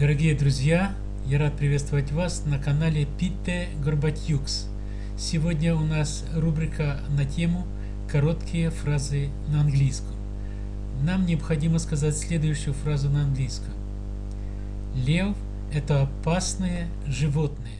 Дорогие друзья, я рад приветствовать вас на канале Питте Горбатюкс. Сегодня у нас рубрика на тему «Короткие фразы на английском». Нам необходимо сказать следующую фразу на английском. Лев – это опасное животное.